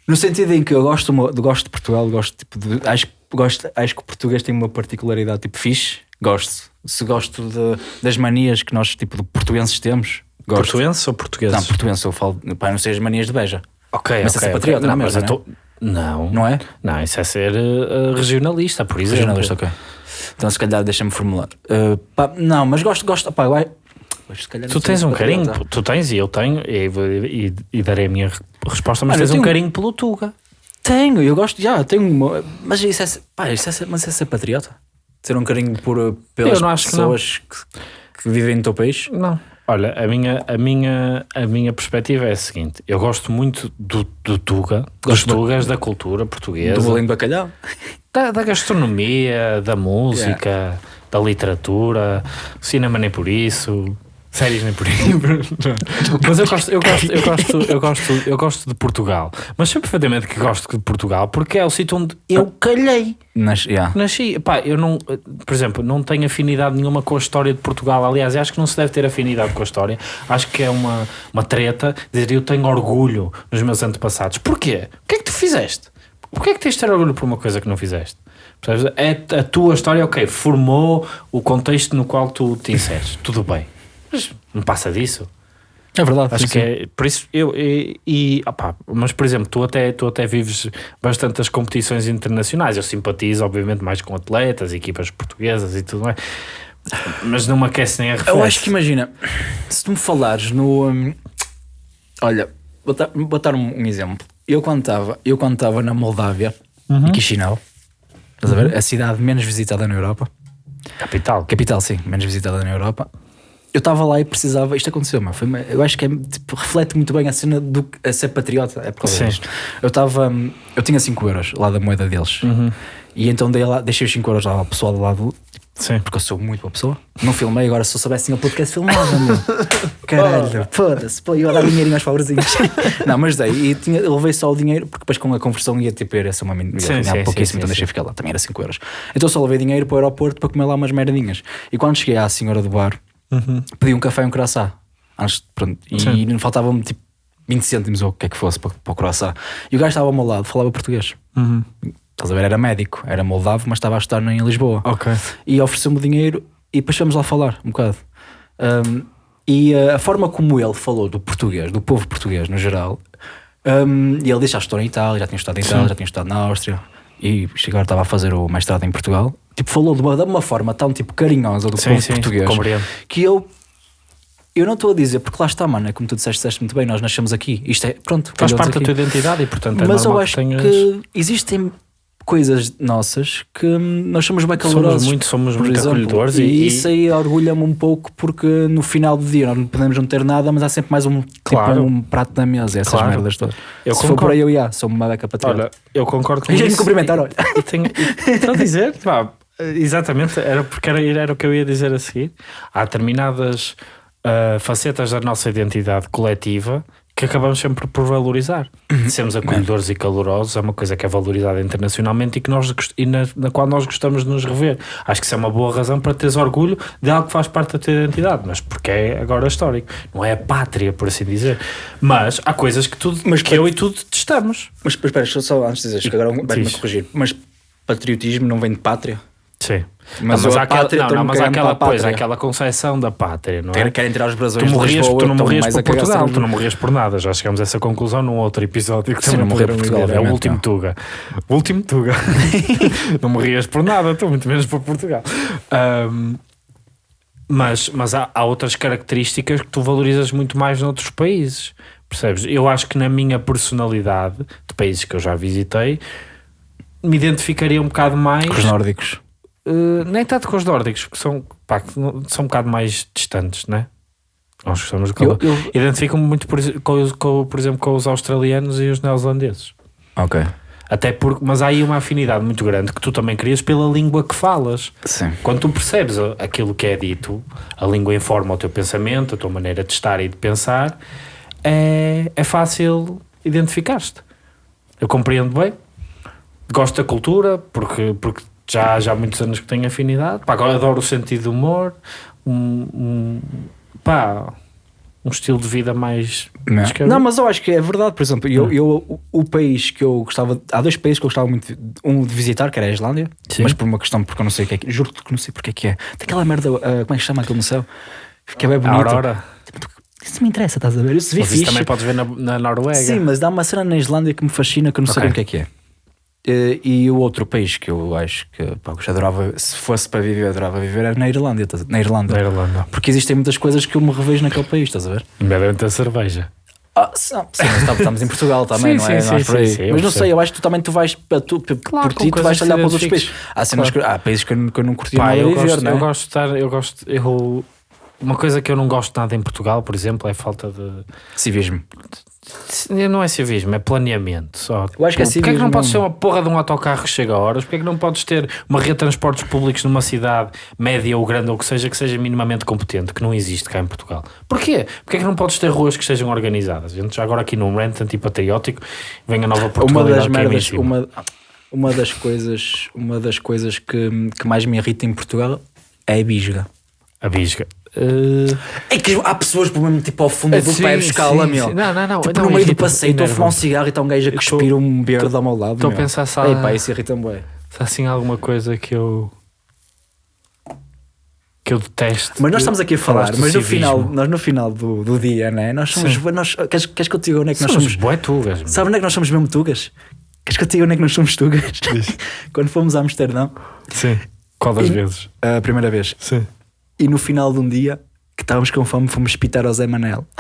No sentido em que eu gosto, gosto de Portugal, gosto tipo de, acho, gosto, acho que o português tem uma particularidade tipo fixe, gosto. Se gosto de- das manias que nós, tipo, de portugueses temos, gosto. Portuense ou português? Não, português, eu falo, pá, não sei as manias de beja. Ok, Mas ok, essa é patriota, não, não é mas mesmo, eu tô- não, Não é? Não, isso é ser eh, regionalista, por exemplo. Regionalista, ok. Então se calhar deixa-me formular. Uh, pá, não, mas gosto, gosto, pá, vai. Tu não tens um carinho, tu tens e eu tenho, e, e- e darei a minha re- resposta, mas Mano, tens um carinho pelo Tuga. Tenho, eu gosto, já, tenho uma, mas isso é, pá, isso é, ser- mas isso é ser patriota? Ter um carinho por, pelas acho que não. pessoas que, que vivem no teu país? Não. Olha, a minha, a minha, a minha perspectiva é a seguinte: eu gosto muito do, do Tuga, dos Gosto do- Tugas, da cultura Do portuguesa, bolinho de bacalhau? da, da gastronomia, da música, da literatura, cinema nem por isso, séries nem por isso. [laughs] mas eu gosto, eu gosto, eu gosto, eu gosto, eu gosto de Portugal. Mas sei perfeitamente que gosto de Portugal porque é o sítio onde eu calhei. Nas, yeah. Nasci, pá, eu não, por exemplo, não tenho afinidade nenhuma com a história de Portugal. Aliás, acho que não se deve ter afinidade com a história. Acho que é uma, uma treta dizer eu tenho orgulho nos meus antepassados. Porquê? O que é que tu fizeste? Porquê é que tens de ter orgulho por uma coisa que não fizeste? Percebes? É a tua história, ok, formou o contexto no qual tu te inseres. Tudo bem. Mas não passa disso. É verdade. Acho sim, que sim. é, por isso eu e, e opá, mas por exemplo, tu até, tu até vives bastante as competições internacionais. Eu simpatizo, obviamente, mais com atletas, equipas portuguesas e tudo mais, mas não me aquece nem a Eu acho que imagina, se tu me falares no. hum, olha, vou dar, vou dar um, um exemplo. Eu quando estava, eu quando estava na Moldávia, Uhum. em Chisinau, estás a ver? A cidade menos visitada na Europa. capital. Capital, sim, menos visitada na Europa. Eu estava lá e precisava. Isto aconteceu, meu. Foi, eu acho que é, tipo, reflete muito bem a cena do a ser patriota. É por causa Sim. disto. Eu estava. hum, Eu tinha 5 euros lá da moeda deles. Uhum. E então dei lá, deixei os 5 euros lá ao pessoal do lado. Sim. Porque eu sou muito boa pessoa. Não filmei, agora se eu soubesse o podcast filmado, meu. [laughs] Caralho, foda-se. Pô, eu ia dar dinheirinho aos pobrezinhos. [laughs] não, mas dei. E tinha, levei só o dinheiro, porque depois com a conversão ia tipo, era só uma ia Sim, sim, pouquíssimo, sim, então deixei ficar lá. Também era 5 euros. Então só levei dinheiro para o aeroporto para comer lá umas merdinhas. E quando cheguei à senhora do bar, pedi um café e um croissant. Antes, pronto, e Sim. não faltavam tipo 20 cêntimos ou o que é que fosse para, para o croissant. E o gajo estava ao meu lado, falava português. Uhum. Estás a ver? Era médico, era moldavo, mas estava a estudar em Lisboa Ok. e ofereceu-me dinheiro e depois fomos lá falar um bocado. Um, e uh, a forma como ele falou do português, do povo português no geral, um, e ele disse: Já estou em Itália, já tinha estudado em Itália, já tinha estudado na Áustria, e agora estava a fazer o mestrado em Portugal. Tipo, falou de uma, de uma forma tão tipo carinhosa do Sim, povo sim, português compreendo. que eu. Eu não estou a dizer, porque lá está, mano, é como tu disseste, disseste muito bem, nós nascemos aqui. Isto é, pronto, Faz parte da aqui. tua identidade e, portanto, é Mas eu acho que tenhas. que existem coisas nossas que nós somos bem calorosos. Somos muito, somos muito exemplo. acolhedores e, e, isso aí orgulha-me um pouco porque no final do dia nós não podemos não ter nada, mas há sempre mais um, Claro. tipo, um prato na mesa, essas Claro. merdas todas. Eu Se for por concordo. aí eu ia, sou uma beca patriota. Olha, eu concordo com [laughs] E já me isso. cumprimentar, olha. E tenho, e- a dizer, pá, exatamente, era porque era, era o que eu ia dizer a seguir. Há determinadas ah, facetas da nossa identidade coletiva que acabamos sempre por valorizar. Uhum. Sermos acolhedores e calorosos é uma coisa que é valorizada internacionalmente e, que nós, e na, na qual nós gostamos de nos rever. Acho que isso é uma boa razão para teres orgulho de algo que faz parte da tua identidade, mas porque é agora histórico. Não é a pátria, por assim dizer. Mas há coisas que, tu, Mas que eu e tu detestamos. Mas mas espera, só antes de dizer, que agora vai-me corrigir. Mas patriotismo não vem de pátria? Sim. Mas Não, há aquela, não, não, mas aquela, para a pois, há pátria. aquela concepção da pátria, não é? Querem, tirar os Tu brasões de morrias, Lisboa, tu não morrias por Portugal, tu não morrias por nada. Já chegamos a essa conclusão num outro episódio que Sim, também não morrer por Portugal. É o último não. Tuga. O último Tuga. [laughs] não morrias por nada, tu muito menos por Portugal. Ahm, mas mas há, há outras características que tu valorizas muito mais noutros países. Percebes? Eu acho que na minha personalidade, de países que eu já visitei, me identificaria um bocado mais Com os nórdicos. Uh, nem tanto com os nórdicos, que são, pá, que são um bocado mais distantes, né? Nós gostamos Eu- eu- Identificam-me muito, por, com, com, por exemplo, com os australianos e os neozelandeses. Ok. Até porque, mas há aí uma afinidade muito grande que tu também crias pela língua que falas. Sim. Quando tu percebes a- aquilo que é dito, a língua informa o teu pensamento, a tua maneira de estar e de pensar, é, é fácil identificar-te. Eu compreendo bem, gosto da cultura, porque, porque já, já há muitos anos que tenho afinidade. Pá, agora adoro o sentido do humor, um, um, pá, um estilo de vida mais. Não. Não, mas eu acho que é verdade. Por exemplo, eu, eu, o, o país que eu gostava. Há dois países que eu gostava muito de, um de visitar, que era a Islândia, Sim. mas por uma questão, porque eu não sei o que é que. Juro que não sei porque é que é. Tem aquela merda, ah, como é que se chama aquilo no céu? Que é bem a bonito. Aurora. Isso me interessa, estás a ver? Isso vi Mas isso também podes ver na, na Noruega. Sim, mas dá uma cena na Islândia que me fascina que eu não sei Ok. bem o que é que é. Eh, E o outro país que eu acho que pá, eu adorava, se fosse para viver, adorava viver era na Irlanda, na Irlanda. Na Irlanda. Porque existem muitas coisas que eu me revejo naquele país, estás a ver? Nomeadamente a cerveja. Ah, sim, estamos- em Portugal [laughs] também, Sim, não é? sim, Não é sim, por aí. sim, mas não sei, eu acho que tu também tu vais para tu, Claro, por ti, tu vais que olhar para os outros países. Há, cenas que- há países que eu, não- que eu não curtia Pá, nada eu, viver, gosto, não é? eu gosto de estar, eu gosto, eu, uma coisa que eu não gosto nada em Portugal, por exemplo, é a falta de, Civismo. não é civismo, é planeamento só. Eu acho que é Porquê é que não civismo podes ter mesmo. uma porra de um autocarro que chega a horas? Porquê é que não podes ter uma rede de transportes públicos numa cidade média ou grande ou que seja, que seja minimamente competente, que não existe cá em Portugal? Porquê? Porquê é que não podes ter ruas que estejam organizadas? A gente já agora aqui num rant antipatriótico, vem a nova Uma Portugalidade das é merdas, uma, uma das coisas, uma das coisas que, que mais me irrita em Portugal é a bisga. A bisga. Uh, É que há pessoas por mesmo tipo ao fundo do sim, pé buscá-la, sim, meu. sim. Não, não, não, Tipo, não, no meio do irrita- passeio, estou a fumar um cigarro e está um gajo a cuspir um verde ao meu lado. estou a pensar se há- isso irrita-me bem. se há assim alguma coisa que eu que eu detesto. Mas nós estamos aqui a falar, mas no final, nós no final do, do dia, né? Nós somos. Nós, queres, queres que eu te diga onde é que nós somos somos? bué tugas. Sabe onde é que nós somos mesmo tugas? Queres que eu te diga onde é que nós somos tugas? [laughs] Quando fomos a Amsterdão, Sim. Qual das E- vezes? a primeira vez, Sim. E no final de um dia, que estávamos com fome, fomos pitar ao Zé Manel. [laughs]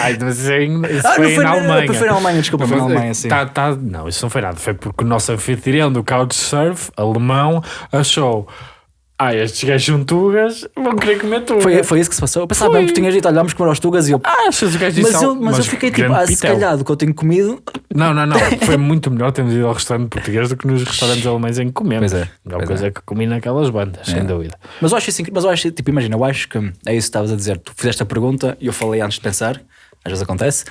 Ai, mas isso, é isso Ah, foi, não foi na Alemanha. foi na Alemanha, desculpa, foi na Mas, Alemanha, sim. tá- tá- não, isso não foi nada. Foi porque o nosso anfitrião do Couchsurf, alemão, achou. Ah, estes gajos são tugas, vão querer comer tugas. Foi, foi isso que se passou. Eu pensava bem que tinhas dito, olhámos comer aos tugas e eu. Ah, achas os gajos Mas eu, mas eu fiquei tipo, ah, se calhar do que eu tenho comido. Não, não, não. [laughs] Foi muito melhor termos ido ao restaurante português do que nos restaurantes alemães em que comemos. Pois é, A melhor coisa é. que comi naquelas bandas, sem É. dúvida. Mas eu acho isso incrível. Mas eu acho, tipo, imagina, eu acho que é isso que estavas a dizer. Tu fizeste a pergunta e eu falei antes de pensar, às vezes acontece,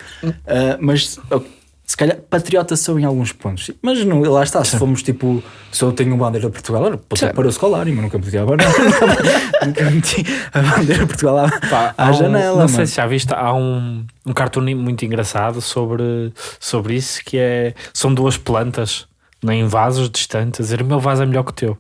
Ah, mas eu- se calhar patriota sou em alguns pontos. Mas não, lá está, se fomos tipo, se eu tenho uma bandeira de Portugal, ser para o escolar, mas nunca meti a bandeira, [laughs] nunca meti a bandeira de Portugal à, Pá, à um- janela. Não sei mano. se já viste, há um, um cartoon muito engraçado sobre, sobre isso que é são duas plantas em vasos distantes a dizer o meu vaso é melhor que o teu.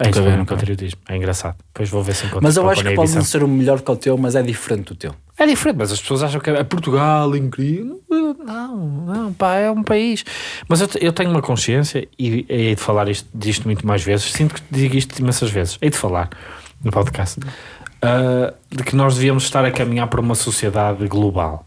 É Nunca vi, é nunca patriotismo, é engraçado. Depois vou ver se encontro. Mas eu acho que pode não ser o melhor que o teu, mas é diferente do teu. É diferente, mas as pessoas acham que é Portugal incrível. Não, não, pá, é um país. Mas eu, eu tenho uma consciência e hei de falar isto, disto muito mais vezes. Sinto que digo isto imensas vezes. Hei de falar no podcast ah, de que nós devíamos estar a caminhar para uma sociedade global.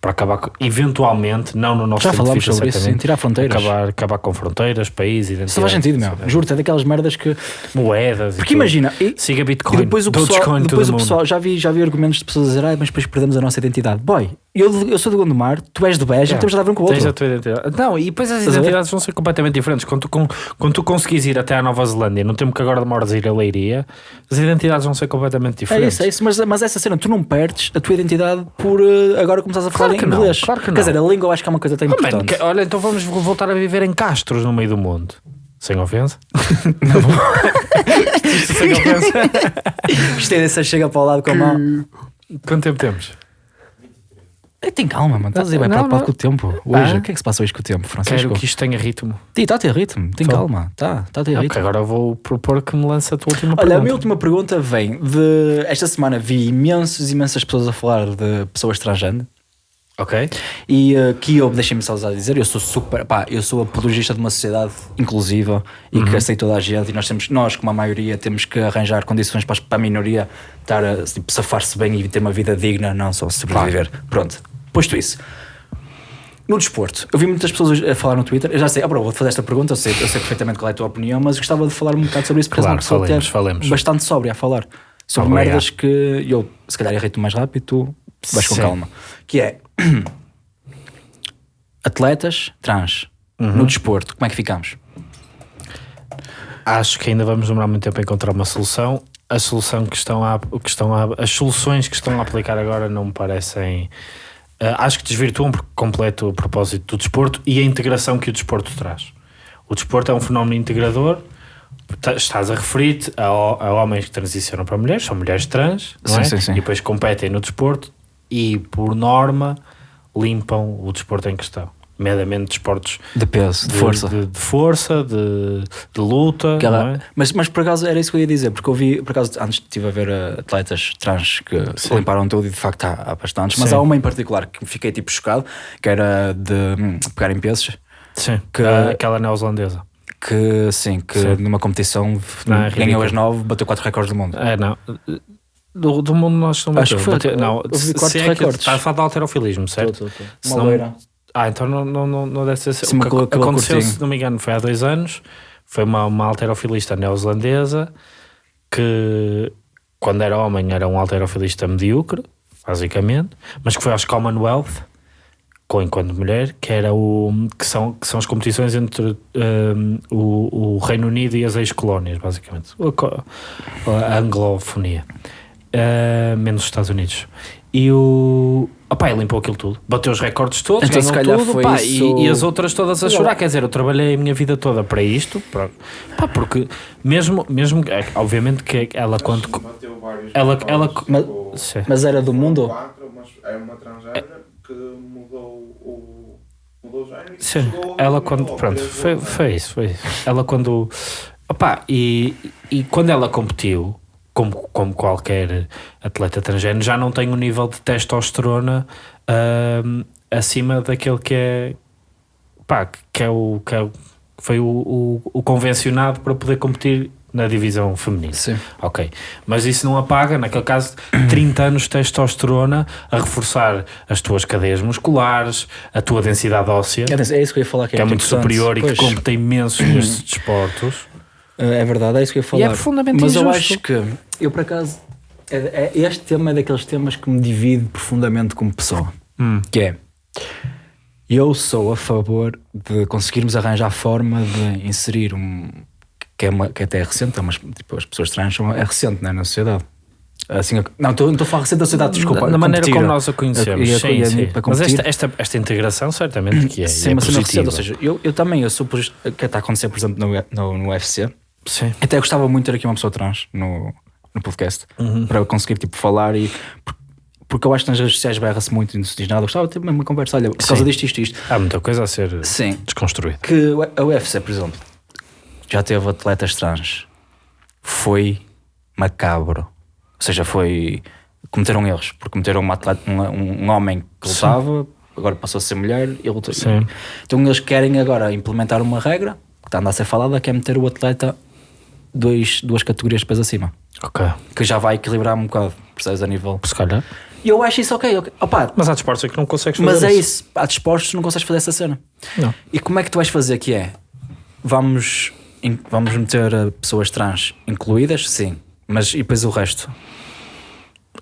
Para acabar, eventualmente, não no nosso Já falámos sobre isso, sim, tirar fronteiras. Acabar, acabar com fronteiras, países, identidades. Isso faz sentido, meu. Juro-te, é daquelas merdas que. Moedas. e Porque imagina, e- Siga E Bitcoin. depois o pessoal, depois o pessoal já, vi, já vi argumentos de pessoas a dizer, ah, mas depois perdemos a nossa identidade. Boy, eu, eu sou do Gondomar, tu és do Beja, É. temos de dar um com o Tens outro. a tua identidade. Não, e depois as identidades vão ser completamente diferentes. Quando tu, con- quando tu conseguis ir até à Nova Zelândia, no tempo que agora demoras a ir a Leiria, as identidades vão ser completamente É diferentes. isso, é isso, mas, mas essa cena, tu não perdes a tua identidade por eh, agora começares a falar Claro em que não, inglês. claro que Quer não. dizer, a língua eu acho que é uma coisa tão Oh, man, importante. que- olha, então vamos voltar a viver em Castros no meio do mundo. Sem ofensa. [laughs] Isto sem ofensa. Gostei dessa chega para o lado com a mão. Quanto tempo temos? Tem calma, mano. Estás a bem Não, preocupado com o tempo. Hoje, o que é que se passa hoje com o tempo, Francisco? Quero que isto tenha ritmo. Está a ter ritmo, tem Tô. calma. Está tá a ter ritmo. agora vou propor que me lance a tua última Olha, a pergunta. minha última pergunta vem de. Esta semana vi imensos, imensas pessoas a falar de pessoas transgênero. Ok. E uh, que eu, deixem-me só a dizer, eu sou super, pá, eu sou apologista de uma sociedade inclusiva e que aceita toda a gente e nós temos, nós como a maioria temos que arranjar condições para a minoria estar a tipo, safar-se bem e ter uma vida digna, não só sobreviver. Pronto, posto isso. No desporto, eu vi muitas pessoas a falar no Twitter. Eu já sei, ah, bro, vou fazer esta pergunta, eu sei, eu sei perfeitamente qual é a tua opinião, mas gostava de falar um bocado sobre isso porque Claro, pessoa falemos, falemos. bastante sóbria a falar sobre Obrigado. merdas que eu, se calhar, errei-te mais rápido, tu vais com Sim. calma. Que é [clears throat] atletas trans Uhum. no desporto, como é que ficamos? Acho que ainda vamos demorar muito tempo a encontrar uma solução. A solução que estão a, que estão a, as soluções que estão a aplicar agora não me parecem. Eh, acho que desvirtuam por completo o propósito do desporto e a integração que o desporto traz. O desporto é um fenómeno integrador. Ta- Estás a referir-te a, a homens que transicionam para mulheres, são mulheres trans, não Sim, é? sim, sim. e depois competem no desporto e, por norma, limpam o desporto em questão. Nomeadamente desportos De peso, de, força. de, de força, de, de luta. Aquela- não é? mas, mas por acaso era isso que eu ia dizer, porque eu vi, por acaso, antes estive a ver uh, atletas trans que limparam tudo e de facto há, há bastantes, mas Sim. há uma em particular que me fiquei tipo chocado, que era de hum, pegar em pesos, Sim, que- aquela neozelandesa. que sim, que Sim. numa competição Não, é ganhou as nove, bateu quatro recordes do mundo. É, não. Do, do mundo nós não Acho bateu. que foi- Bateu- não, eu vi se- quatro se é que recordes. Está a falar de alterofilismo, certo? Tô, tô, tô. Uma loira. Ah, então não, não, não, não deve ser. Sim, o que aconteceu, curtinho. se não me engano, foi há dois anos. Foi uma, uma alterofilista neozelandesa que, quando era homem, era um alterofilista medíocre, basicamente, mas que foi aos Commonwealth, com, enquanto mulher, que, era o, que, são, que são as competições entre hum, o, o Reino Unido e as ex-colónias, basicamente. A, a anglofonia. Uh, menos os Estados Unidos. E o. Opá, ele limpou aquilo tudo. Bateu os recordes todos, Então, ganhou tudo. foi pá, isso- e, e as outras todas a chorar. Quer dizer, eu trabalhei a minha vida toda para isto. Para, pá, porque mesmo, mesmo é, obviamente que ela quando. Bateu vários Ela- recordes, ela- Mas- tipo, Sim. Mas era do mundo? mas é uma transgénero que mudou o. mudou o género. Sim, ela quando. Pronto, foi, foi isso, foi isso. Ela quando. Opá, e, e quando ela competiu, como, como qualquer atleta transgénero, já não tem o nível de testosterona ahm, acima daquele que é. Pá, que é o. Que é foi o, o, o convencionado para poder competir na divisão feminina. Sim. Ok, mas isso não apaga, naquele caso, [clears throat] 30 anos de testosterona a reforçar as tuas cadeias musculares, a tua densidade óssea, É é isso que eu ia falar, que, que é muito importante. superior e que Pois. compete imenso nestes [clears throat] desportos. É verdade, é isso que eu ia falar. E é profundamente Mas eu injusto. acho que, eu por acaso, é- é- este tema é daqueles temas que me divide profundamente como pessoa. Hum. Que é, eu sou a favor de conseguirmos arranjar forma de inserir um. que, é uma, que até é recente, mas tipo, as pessoas trans são, é recente né, na sociedade. Assim, não, estou a falar recente da sociedade, desculpa. na maneira competir. como nós a conhecemos. E a- sim, a- sim. para Mas esta, esta, esta integração certamente que é, Sim, é uma cena recente, ou seja, eu, eu também, eu sou que está a acontecer, por exemplo, no, no, no UFC. Sim. Até gostava muito de ter aqui uma pessoa trans no, no podcast Uhum. para eu conseguir tipo, falar e. por- Porque eu acho que nas redes sociais berra-se muito e não se diz nada. Eu gostava de ter uma conversa, olha, por causa Sim. disto, isto, isto. Há muita coisa a ser Sim. desconstruída. Que a UFC, por exemplo, já teve atletas trans. Foi macabro. Ou seja, foi. Cometeram erros. Porque cometeram uma atleta, um, um homem que lutava, agora passou a ser mulher e lutou. Sim. Então eles querem agora implementar uma regra que está a andar a ser falada, que é meter o atleta dois, duas categorias de peso acima. Ok. Que já vai equilibrar um bocado, percebes, a nível. Se calhar. E eu acho isso ok. ok. Opa, Mas há desportos em que não consegues fazer mas é isso. Há desportos que não consegues fazer essa cena. Não. E como é que tu vais fazer que é? Vamos, in- vamos meter uh, pessoas trans incluídas? Sim. Mas e depois o resto?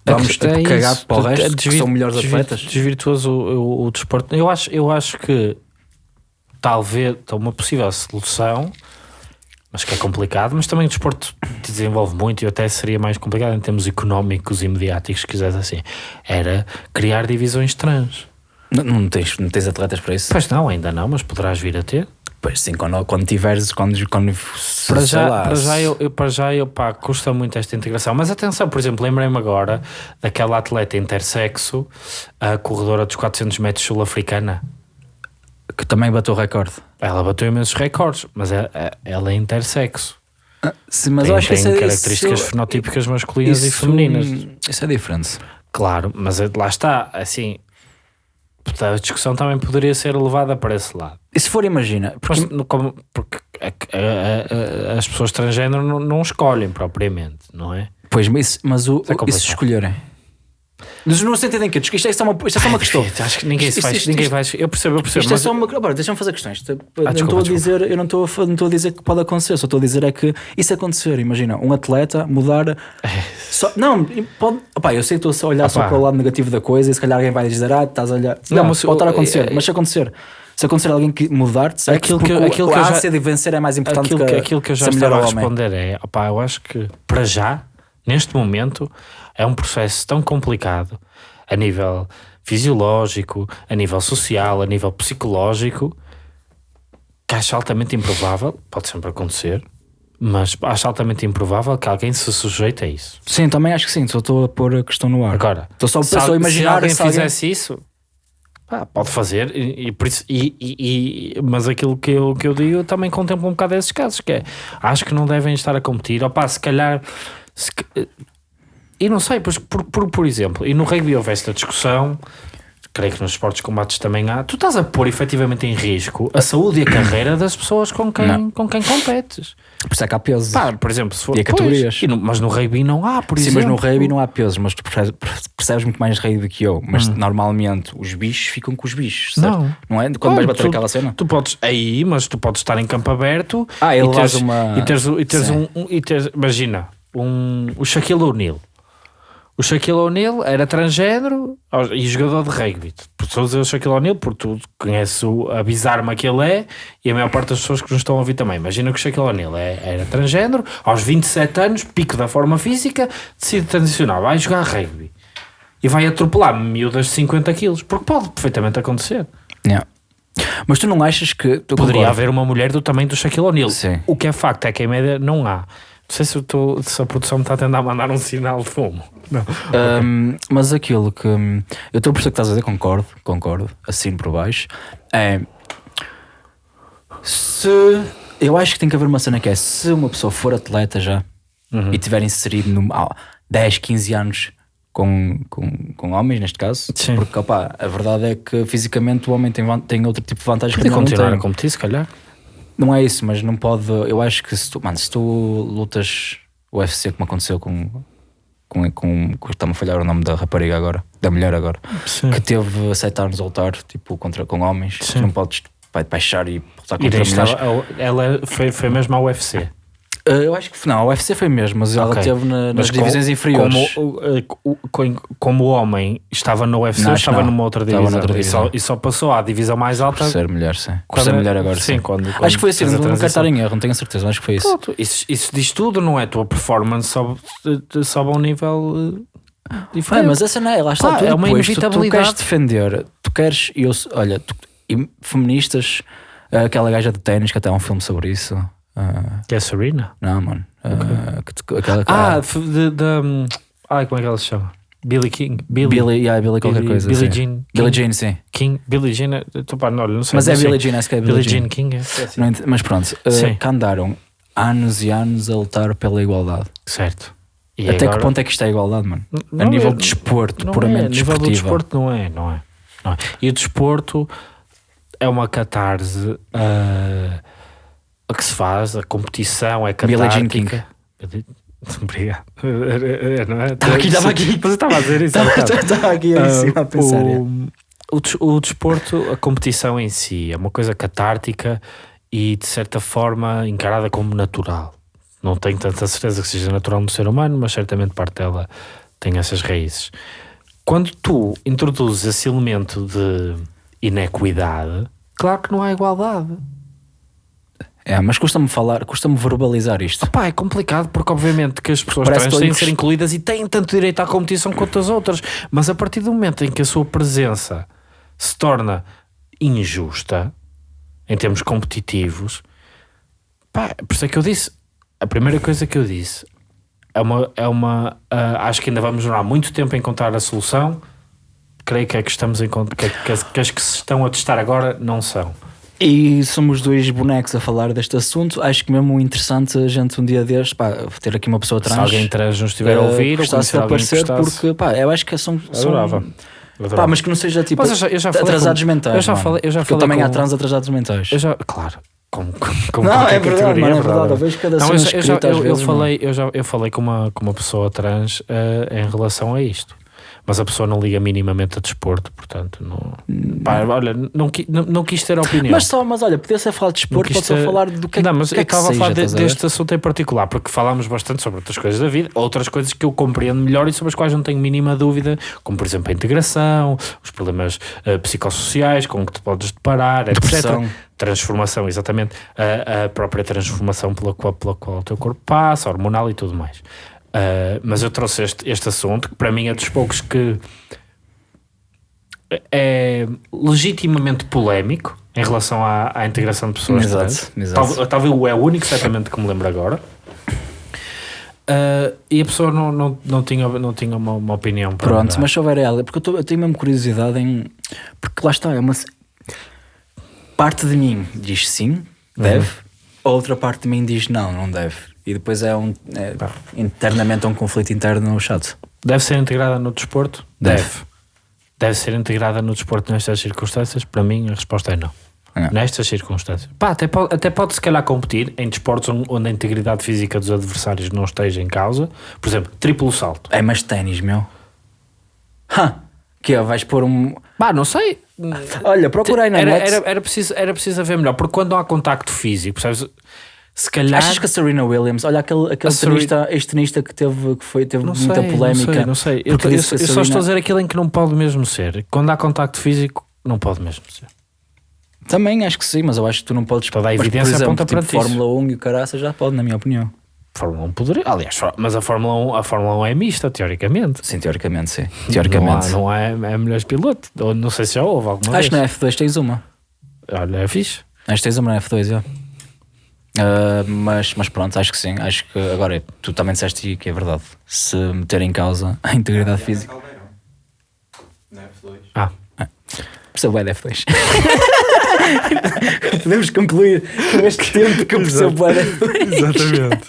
Vamos tipo, É cagar isso. para o resto, É que desvir- são melhores desvir- atletas? Desvirtuoso o, o, o desporto. Eu acho, eu acho que talvez uma possível solução, mas que é complicado, mas também o desporto te desenvolve muito e até seria mais complicado em termos económicos e mediáticos, se quiseres assim, era criar divisões trans. Não, não, tens, não tens atletas para isso? Pois não, ainda não, mas poderás vir a ter. Pois sim, quando, quando tiveres, quando, quando Para já, lá, para já, eu, eu- para já eu, pá, custa muito esta integração. Mas atenção, por exemplo, lembrei-me agora daquela atleta intersexo, a corredora dos 400 metros sul-africana. Que também bateu o recorde. Ela bateu imensos recordes, mas é- é- ela é intersexo. Sim, mas tem eu acho que tem isso é- características isso- fenotípicas masculinas e isso- femininas. Isso é diferente. Claro, mas é- lá está, assim, a discussão também poderia ser levada para esse lado. E se for, imagina, porque Mas, no- como- porque a- a- a- as pessoas transgênero não, não escolhem propriamente, não é? Pois, mas, mas o, é e se escolherem? Mas no sentido em que isto é só uma, isto é só uma questão. Acho que ninguém se Isto- faz. isto- ninguém isto- vai. Eu percebo, eu percebo. Isto é mas- só uma. Agora, deixa-me fazer questões. Isto- eu não desculpa, estou a desculpa. dizer, eu não estou, a, não estou a dizer que pode acontecer, só estou a dizer é que isso acontecer. Imagina, um atleta mudar. Só, não, pode. Opá, eu sei que estou a olhar só para o lado negativo da coisa e se calhar alguém vai dizer, ah, estás a olhar. Não, Não, mas pode estar a acontecer, é- mas se acontecer. Se acontecer alguém que mudar, certo? Aquilo que- aquilo a que já- ânsia de vencer é mais importante aquilo, que, que, aquilo que eu já estava a homem. responder é: opá, eu acho que para já, neste momento, é um processo tão complicado a nível fisiológico, a nível social, a nível psicológico, que acho altamente improvável, pode sempre acontecer, mas acho altamente improvável que alguém se sujeite a isso. Sim, também acho que sim, só estou a pôr a questão no ar. Agora, Estou só, se, só a imaginar se alguém se alguém- fizesse isso, pá, pode fazer, e, e e- e- mas aquilo que eu, que eu digo eu também contemplo um bocado esses casos, que é, acho que não devem estar a competir, ou pá, se calhar, se e não sei, pois, por, por, por exemplo, e no rugby houve esta discussão, creio que nos esportes de combates também há, tu estás a pôr efetivamente em risco a saúde e a carreira das pessoas com quem, Não. com quem competes. Por isso é que há pesos. Pá, por exemplo, se for, E categorias. Pois, no- mas no rugby não há, por Sim, exemplo. mas no rugby não há pesos, mas tu percebes, percebes muito mais rugby do que eu. Mas normalmente os bichos ficam com os bichos, certo? Hum. Não. é? Quando Claro, vais bater tu- aquela cena? Tu podes aí, mas tu podes estar em campo aberto Ah, e ele teres, uma- e teres, e teres Sim. um, um- e teres, imagina um, o Shaquille O'Neal. O Shaquille O'Neal era transgênero e jogador de rugby. Estou a dizer o Shaquille O'Neal porque tu conheces o a bizarma que ele é e a maior parte das pessoas que nos estão a ouvir também. Imagina que o Shaquille O'Neal é, era transgênero, aos 27 anos, pico da forma física, decide transicionar, vai jogar rugby e vai atropelar miúdas de 50 quilos, porque pode perfeitamente acontecer. Yeah. Mas tu não achas que. Tu Poderia concordas? haver uma mulher do tamanho do Shaquille O'Neal. O que é facto é que em média não há. Não sei se, tô, se a produção me está a tentar mandar um sinal de fumo. Não. Um, mas aquilo que. hum, Eu estou a perceber que estás a dizer, concordo, concordo, assino por baixo. É. Se. Eu acho que tem que haver uma cena que é: se uma pessoa for atleta já Uhum. e tiver inserido no, há 10, 15 anos com, com, com homens, neste caso, Sim. porque opá, a verdade é que fisicamente o homem tem, tem outro tipo de vantagens que a Podia mulher não continuar tem. a competir, se calhar. Não é isso, mas não pode. Eu acho que se tu, mano, se tu lutas UFC como aconteceu com. com, com, com Está-me a falhar o nome da rapariga agora, da mulher agora, Sim. que teve 7 anos a lutar tipo, contra, com homens, não podes vai baixar e lutar E contra daí mulheres. estava, ela foi, foi mesmo à UFC. Uh, eu acho que não, a UFC foi mesmo, mas ela Ok. teve na- nas Mas com- divisões inferiores. Como, com- como o homem estava no UFC, Não, estava não. numa outra divisão. noutra E, só, divisão. e só passou à divisão mais alta. por ser mulher, sim. Por ser mulher agora, sim, sim. quando- quando acho que foi assim, não, não quero estar em erro, não tenho a certeza, mas acho que foi isso. Pronto, isso, isso diz tudo, não é? A tua performance sobe, sobe a um nível diferente. mas essa não é, lá está, Pá, tu é uma depois, tu- tu, inevitabilidade. queres defender, tu queres, eu, olha, tu, e feministas, aquela gaja de ténis que até há um filme sobre isso. Ah, Que é a Serena? não, mano. ah, que te- aquela Ah, de, hum, ai, como é que ela se chama? Billy King. Billy, Billy, yeah, Billy qualquer Billy- coisa. Billie sim. Jean Billie King. Jean, sim. King. Billie Jean. é- tô, pá, não, não sei. Mas não é. Billie Jean, acho que é Billie Jean Jean. King. É, é assim. Mas pronto, ah, Sim. que andaram anos e anos a lutar pela igualdade. Certo. E Até agora- que ponto é que isto é igualdade, mano? Não a nível é- de desporto, puramente é, a nível do desportivo. desporto não é, não é, não é. E o desporto é uma catarse a que se faz, a competição é catártica. [laughs] Obrigado. [laughs] Não é? Estava aqui, estava aqui. Mas eu estava a dizer isso. [laughs] Estava aqui Ah, em cima a pensar. é. o desporto, a competição em si, é uma coisa catártica e de certa forma encarada como natural. Não tenho tanta certeza que seja natural no ser humano, mas certamente parte dela tem essas raízes. Quando tu introduzes esse elemento de inequidade, claro que não há igualdade. É, mas custa-me falar, custa-me verbalizar isto. É complicado porque obviamente que as pessoas Parece trans têm de ser incluídas e têm tanto direito à competição quanto as outras, mas a partir do momento em que a sua presença se torna injusta em termos competitivos, pá, por isso é que eu disse, a primeira coisa que eu disse é uma, é uma ah, acho que ainda vamos demorar muito tempo a encontrar a solução, creio que é que estamos em que, que, que as que se estão a testar agora não são. E somos dois bonecos a falar deste assunto. Acho que mesmo interessante a gente um dia destes, pá, ter aqui uma pessoa trans. Se alguém trans nos estiver a eh, ouvir ou gostasse de aparecer, gostasse, porque, pá, eu acho que são. são adorava. Pá, mas que não seja tipo Mas eu já- eu já atrasados com- mentais. eu já falei- eu já falei também com- há trans atrasados mentais. Eu já, claro, Não, é verdade, mano, é verdade. Eu vejo cada Não, eu, já- eu, eu- eu vezes, falei, eu, já, eu falei com uma, com uma pessoa trans eh, em relação a isto. Mas a pessoa não liga minimamente a desporto, portanto, não. Pá, olha, não, não, não quis ter opinião. Mas só, mas olha, podia ser falar de desporto, pode só ter- falar do que é Não, mas que é eu estava a seja, falar de- a deste assunto em particular, porque falámos bastante sobre outras coisas da vida, outras coisas que eu compreendo melhor e sobre as quais não tenho mínima dúvida, como por exemplo a integração, os problemas eh, psicossociais com que te podes deparar, Depressão. etc. Transformação, exatamente. A, a própria transformação pela qual, pela qual o teu corpo passa, hormonal e tudo mais. Eh, mas eu trouxe este, este assunto que para mim é dos poucos que é legitimamente polémico em relação à, à integração de pessoas Exato, exato. Tal- Talvez é o único, certamente, que me lembro agora. Ah, e a pessoa não, não, não tinha, não tinha uma, uma opinião Pronto, dar. mas se houver ela, porque eu, tô- eu tenho mesmo curiosidade em. Porque lá está, é uma. Parte de mim diz sim, deve, a outra parte de mim diz não, não deve. E depois é um. É, internamente é um conflito interno chato. Deve ser integrada no desporto? Deve. Deve ser integrada no desporto nestas circunstâncias? Para mim, a resposta é não. Não. Nestas circunstâncias. Pá, até pode, até pode se calhar competir em desportos onde- a integridade física dos adversários não esteja em causa. Por exemplo, triplo salto. É, mas ténis, meu. Ha! Que é, vais pôr um. Pá, não sei. Olha, procura aí na era, net. era, era, preciso, era preciso haver melhor, porque quando há contacto físico, percebes? Se calhar. Achas que a Serena Williams, olha aquele, aquele A Serena- tenista, ex-tenista que teve, que foi, teve não muita sei, polémica. Não sei, não sei. Eu, porque eu- que eu só Serena- estou a dizer aquilo em que não pode mesmo ser. Quando há contacto físico, não pode mesmo ser. Também acho que sim, mas eu acho que tu não podes. Toda a mas, por evidência exemplo, aponta tipo, para ti isso. Fórmula 1 e o caraça já pode, na minha opinião. Fórmula 1 poderia. Aliás, mas a Fórmula 1, a Fórmula 1 é mista, teoricamente. Sim, teoricamente, sim. Teoricamente. Não há, não há é melhores piloto. Ou não sei se já houve alguma acho que vez. na F2 tens uma. Olha, é fixe. Acho que tens uma na F2, já. Ah, mas, mas pronto, acho que sim. Acho que agora tu também disseste que é verdade. Se meter em causa a integridade física. Caldeirão. Na F2. Ah, Percebo bem da F2. Podemos concluir com este tempo que eu percebo bem da F2. exatamente.